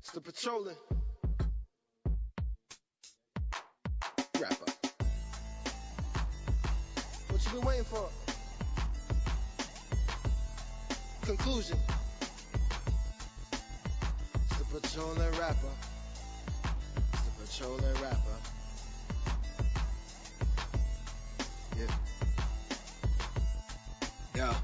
It's the patrolling rapper. What you been waiting for? Conclusion. It's the patrolling rapper. It's the patrolling rapper. Yeah. Yeah.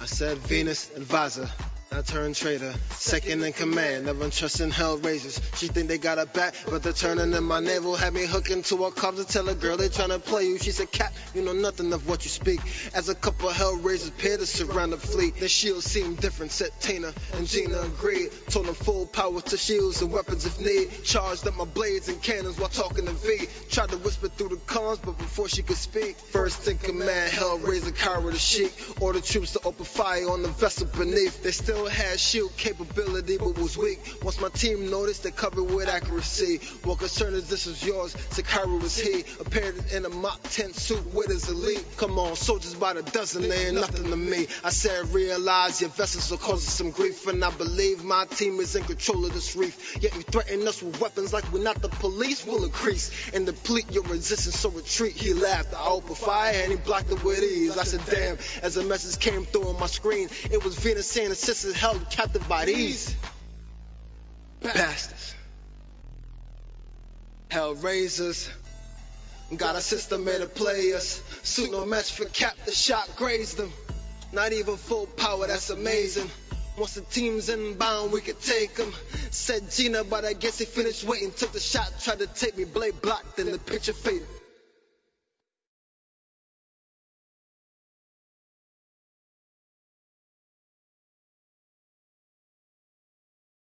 I said Venus and advisor. I turned traitor, second in command, never trusting hell raisers. She think they got a back, but they're turning in my navel. Had me hooking to a cops to tell a girl they trying to play you. She said, Cat, you know nothing of what you speak. As a couple hell raisers pair to surround the fleet, their shields seem different. Said Tina and Gina agreed. Told them full power to shields and weapons if need. Charged up my blades and cannons while talking to V. Tried to whisper through the comms, but before she could speak, first in command, Hellraiser, Kyra the Sheik. Ordered troops to open fire on the vessel beneath. They still had shield capability but was weak. Once my team noticed, they covered with accuracy. What concern is this was yours, Sakara was he. Appeared in a mock tent suit with his elite. Come on, soldiers by the dozen, they ain't nothing to me. I said, realize your vessels are causing some grief, and I believe my team is in control of this reef. Yet you threaten us with weapons like we're not the police, will increase and deplete your resistance, so retreat. He laughed, I opened fire and he blocked it with ease. I said, damn, as a message came through on my screen, it was Venus saying the sisters held captive by these bastards. Hellraisers. Got a system made to play us. Suit no match for cap, the shot grazed them. Not even full power, that's amazing. Once the team's inbound, we could take them. Said Gina, but I guess he finished waiting. Took the shot, tried to take me, blade blocked, then the picture faded.